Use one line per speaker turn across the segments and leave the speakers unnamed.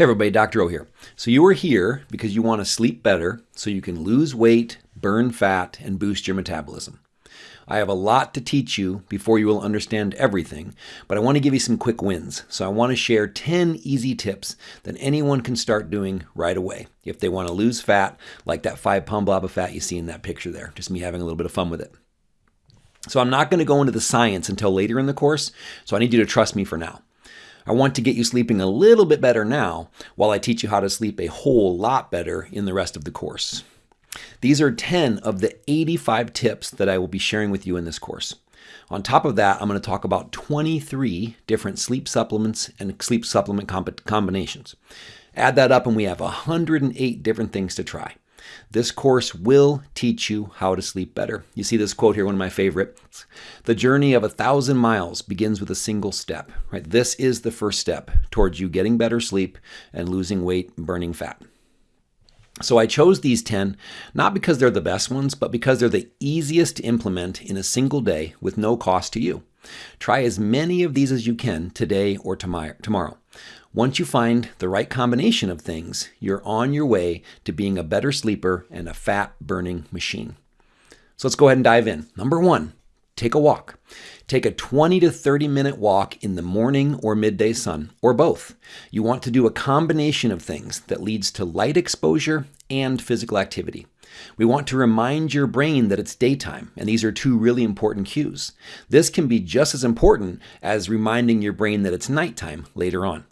Hey everybody, Dr. O here. So you are here because you want to sleep better so you can lose weight, burn fat, and boost your metabolism. I have a lot to teach you before you will understand everything, but I want to give you some quick wins. So I want to share 10 easy tips that anyone can start doing right away if they want to lose fat, like that five pound blob of fat you see in that picture there. Just me having a little bit of fun with it. So I'm not going to go into the science until later in the course, so I need you to trust me for now. I want to get you sleeping a little bit better now while I teach you how to sleep a whole lot better in the rest of the course. These are 10 of the 85 tips that I will be sharing with you in this course. On top of that, I'm going to talk about 23 different sleep supplements and sleep supplement combinations. Add that up and we have 108 different things to try. This course will teach you how to sleep better. You see this quote here, one of my favorites. The journey of a thousand miles begins with a single step. Right? This is the first step towards you getting better sleep and losing weight burning fat. So I chose these 10 not because they're the best ones, but because they're the easiest to implement in a single day with no cost to you. Try as many of these as you can today or tomorrow. Once you find the right combination of things, you're on your way to being a better sleeper and a fat burning machine. So let's go ahead and dive in. Number one, take a walk. Take a 20 to 30 minute walk in the morning or midday sun, or both. You want to do a combination of things that leads to light exposure and physical activity. We want to remind your brain that it's daytime, and these are two really important cues. This can be just as important as reminding your brain that it's nighttime later on.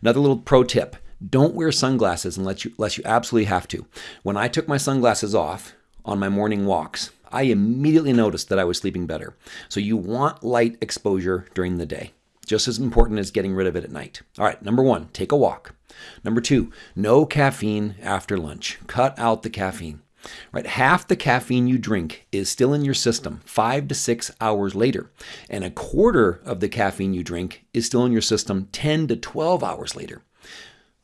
Another little pro tip don't wear sunglasses unless you, unless you absolutely have to. When I took my sunglasses off on my morning walks, I immediately noticed that I was sleeping better. So you want light exposure during the day, just as important as getting rid of it at night. All right, number one, take a walk. Number two, no caffeine after lunch. Cut out the caffeine. Right, half the caffeine you drink is still in your system five to six hours later, and a quarter of the caffeine you drink is still in your system 10 to 12 hours later.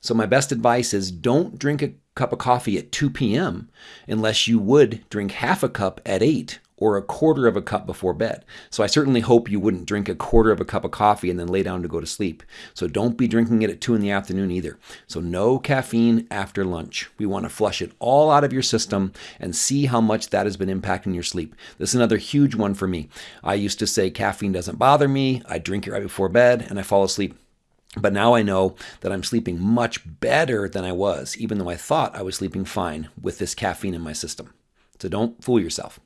So, my best advice is don't drink a cup of coffee at 2 p.m. unless you would drink half a cup at 8 or a quarter of a cup before bed. So I certainly hope you wouldn't drink a quarter of a cup of coffee and then lay down to go to sleep. So don't be drinking it at 2 in the afternoon either. So no caffeine after lunch. We want to flush it all out of your system and see how much that has been impacting your sleep. This is another huge one for me. I used to say caffeine doesn't bother me. I drink it right before bed and I fall asleep. But now I know that I'm sleeping much better than I was, even though I thought I was sleeping fine with this caffeine in my system. So don't fool yourself.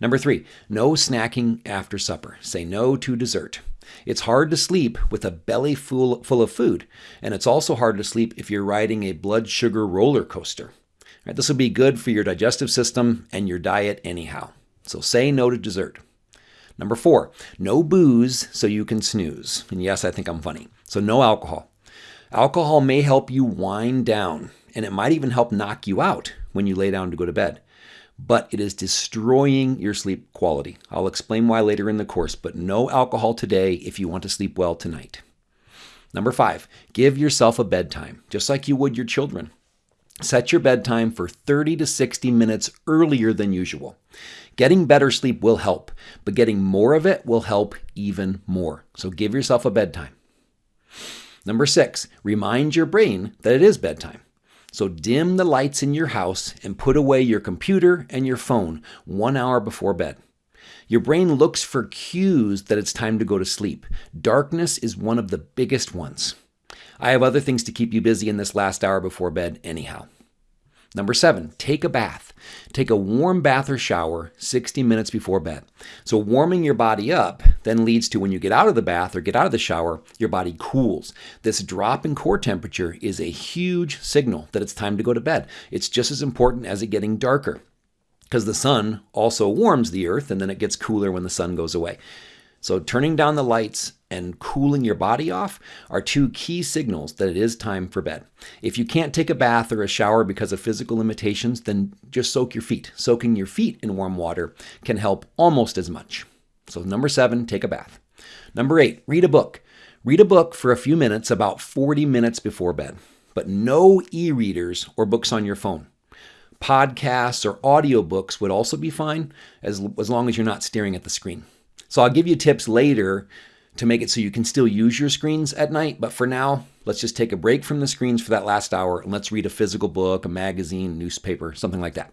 Number three, no snacking after supper. Say no to dessert. It's hard to sleep with a belly full, full of food, and it's also hard to sleep if you're riding a blood sugar roller coaster. Right, this will be good for your digestive system and your diet anyhow. So say no to dessert. Number four, no booze so you can snooze. And yes, I think I'm funny. So no alcohol. Alcohol may help you wind down, and it might even help knock you out when you lay down to go to bed but it is destroying your sleep quality. I'll explain why later in the course, but no alcohol today if you want to sleep well tonight. Number five, give yourself a bedtime, just like you would your children. Set your bedtime for 30 to 60 minutes earlier than usual. Getting better sleep will help, but getting more of it will help even more. So give yourself a bedtime. Number six, remind your brain that it is bedtime. So dim the lights in your house and put away your computer and your phone one hour before bed. Your brain looks for cues that it's time to go to sleep. Darkness is one of the biggest ones. I have other things to keep you busy in this last hour before bed, anyhow. Number seven, take a bath. Take a warm bath or shower 60 minutes before bed. So, warming your body up then leads to when you get out of the bath or get out of the shower, your body cools. This drop in core temperature is a huge signal that it's time to go to bed. It's just as important as it getting darker because the sun also warms the earth and then it gets cooler when the sun goes away. So, turning down the lights and cooling your body off are two key signals that it is time for bed. If you can't take a bath or a shower because of physical limitations, then just soak your feet. Soaking your feet in warm water can help almost as much. So, number seven, take a bath. Number eight, read a book. Read a book for a few minutes, about 40 minutes before bed, but no e readers or books on your phone. Podcasts or audiobooks would also be fine as, as long as you're not staring at the screen. So I'll give you tips later to make it so you can still use your screens at night. But for now, let's just take a break from the screens for that last hour and let's read a physical book, a magazine, newspaper, something like that.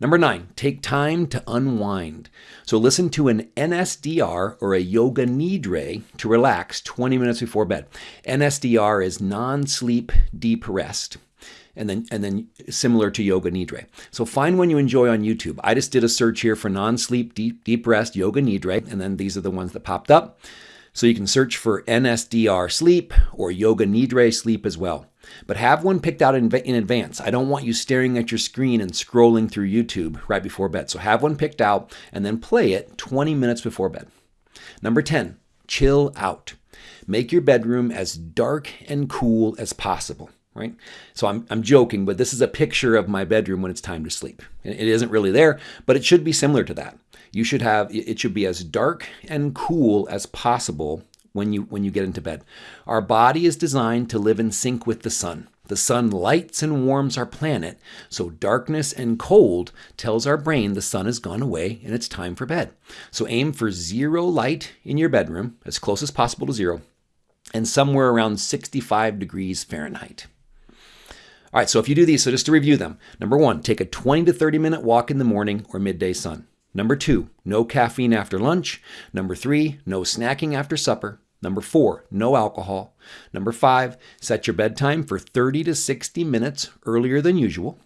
Number nine, take time to unwind. So listen to an NSDR or a Yoga Nidra to relax 20 minutes before bed. NSDR is non sleep deep rest. And then, and then similar to Yoga Nidra. So find one you enjoy on YouTube. I just did a search here for non-sleep deep, deep rest Yoga Nidra, and then these are the ones that popped up. So you can search for NSDR sleep or Yoga Nidra sleep as well. But have one picked out in, in, advance. I don't want you staring at your screen and scrolling through YouTube right before bed. So have one picked out and then play it 20 minutes before bed. Number 10, chill out. Make your bedroom as dark and cool as possible right? So I'm, I'm joking, but this is a picture of my bedroom when it's time to sleep. It isn't really there, but it should be similar to that. You should have, it should be as dark and cool as possible when you when you get into bed. Our body is designed to live in sync with the sun. The sun lights and warms our planet, so darkness and cold tells our brain the sun has gone away and it's time for bed. So aim for zero light in your bedroom, as close as possible to zero, and somewhere around 65 degrees Fahrenheit. All right, so if you do these, so just to review them. Number one, take a 20 to 30 minute walk in the morning or midday sun. Number two, no caffeine after lunch. Number three, no snacking after supper. Number four, no alcohol. Number five, set your bedtime for 30 to 60 minutes earlier than usual.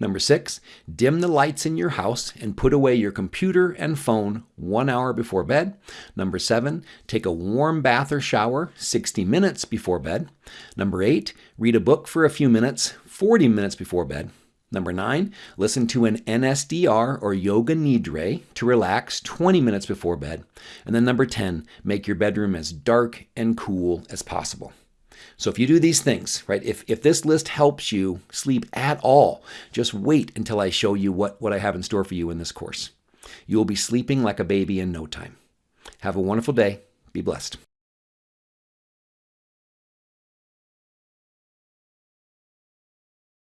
Number six, dim the lights in your house and put away your computer and phone one hour before bed. Number seven, take a warm bath or shower 60 minutes before bed. Number eight, read a book for a few minutes 40 minutes before bed. Number nine, listen to an NSDR or Yoga Nidra to relax 20 minutes before bed. And then number 10, make your bedroom as dark and cool as possible. So if you do these things, right, if, if this list helps you sleep at all, just wait until I show you what, what I have in store for you in this course. You will be sleeping like a baby in no time. Have a wonderful day. Be blessed.